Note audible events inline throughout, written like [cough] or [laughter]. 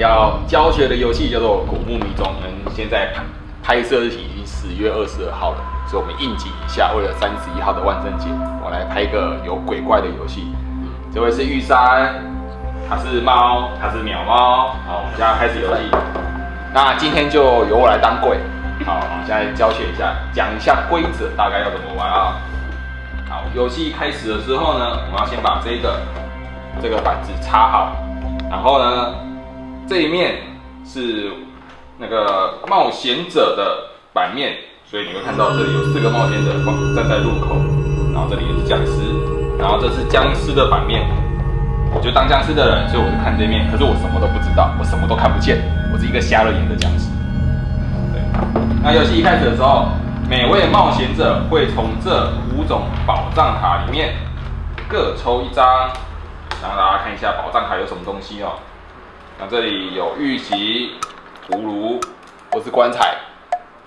要教学的游戏叫做《古墓迷踪》。我们现在拍拍摄日期已经十月二十二号了，所以我们应景一下，为了三十一号的万圣节，我来拍一个有鬼怪的游戏。这位是玉山，他是猫，他是鸟猫。好，我们现在开始游戏。那今天就由我来当鬼。好，我们现在教学一下，讲一下规则，大概要怎么玩啊？好，游戏开始的时候呢，我们要先把这个这个板子插好，然后呢，这一面是那个冒险者的版面，所以你会看到这里有四个冒险者站在路口，然后这里也是僵尸，然后这是僵尸的版面，我就当僵尸的人，所以我就看这面，可是我什么都不知道，我什么都看不见，我是一个瞎了眼的僵尸。对，那游戏一开始的时候，每位冒险者会从这五种宝藏卡里面各抽一张，让大家看一下宝藏卡有什么东西哦。那这里有玉玺、葫芦或是棺材，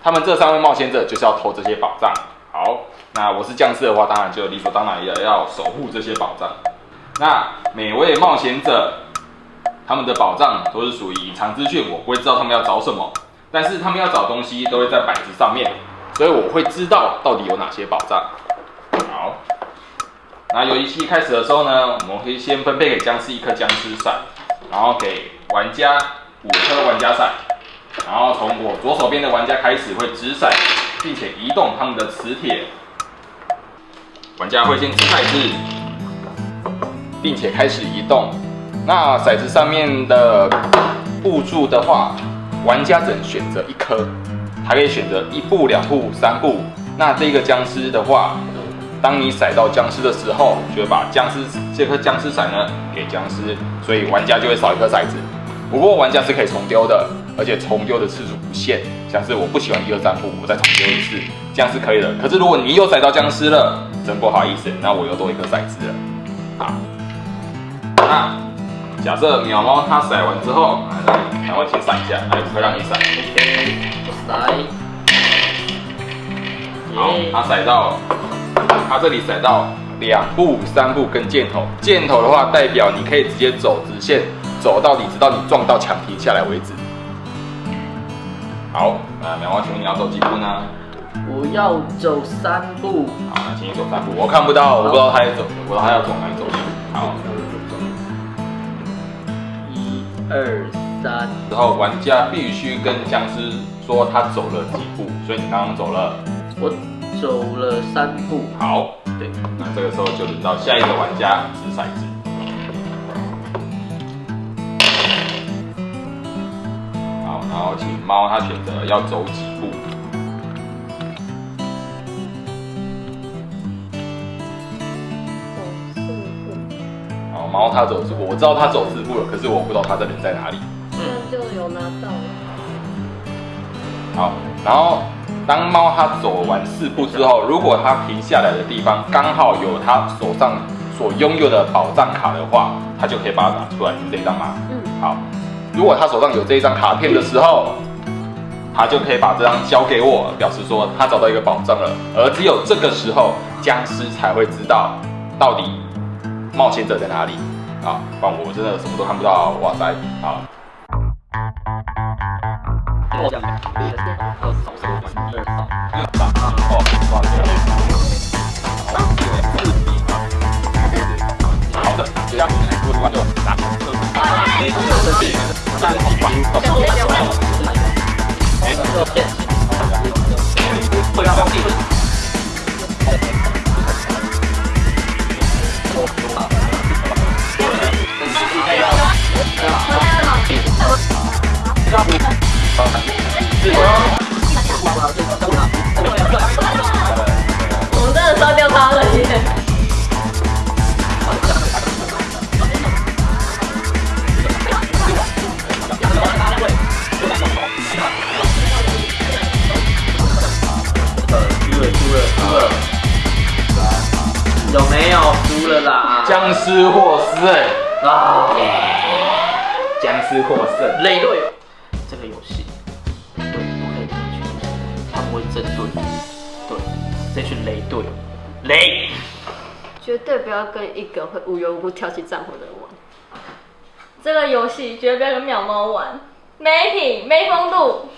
他们这三位冒险者就是要偷这些宝藏。好，那我是僵尸的话，当然就理所当然也要守护这些宝藏。那每位冒险者他们的宝藏都是属于隐藏资讯，我不会知道他们要找什么，但是他们要找东西都会在板子上面，所以我会知道到底有哪些宝藏。好，那游戏开始的时候呢，我们可以先分配给僵尸一颗僵尸伞，然后给玩家五颗玩家伞，然后从我左手边的玩家开始会掷骰，并且移动他们的磁铁。玩家会先掷骰子，并且开始移动。那骰子上面的步数的话，玩家只能选择一颗，还可以选择一步、两步、三步。那这个僵尸的话，当你骰到僵尸的时候，就会把僵尸这颗僵尸骰呢给僵尸，所以玩家就会少一颗骰子。不过玩家是可以重丢的，而且重丢的次数不限，像是我不喜欢一二三步，我再重丢一次，这样是可以的。可是如果你又骰到僵尸了，真不好意思，那我又多一颗骰子了。好，那假设鸟猫它骰完之后，来，然后先闪一下，来，会让你闪。来，好，它骰到，它这里骰到两步、三步跟箭头，箭头的话代表你可以直接走直线，走到底，直到你撞到墙停下来为止。好，那苗花，请问你要走几步呢？我要走三步。好，那请你走三步。我看不到，我不知道他要走，我不知道他要走哪里走。好，一二三，之后玩家必须跟僵尸说他走了几步，所以你刚刚走了。我走了三步。好，对，那这个时候就轮到下一个玩家掷骰子。后请猫它选择要走几步。四步好，猫它走四步，我知道它走四步了，可是我不知道它的人在哪里。那就有拿到了。好，然后当猫它走完四步之后，如果它停下来的地方刚好有它手上所拥有的宝藏卡的话，它就可以把它拿出来，是这张吗？嗯，好，如果他手上有这一张卡片的时候，他就可以把这张交给我，表示说他找到一个宝藏了。而只有这个时候，僵尸才会知道到底冒险者在哪里啊！不然我真的什么都看不到，哇塞！好，好 [laughs] 我了啦？僵尸获胜，啊，僵尸获胜。累队友，这个游戏累队不可以这群，他们会针对对这群雷队友雷。绝对不要跟一个会无缘无故挑起战火的人玩。这个游戏绝对不要跟淼猫玩，没品没风度。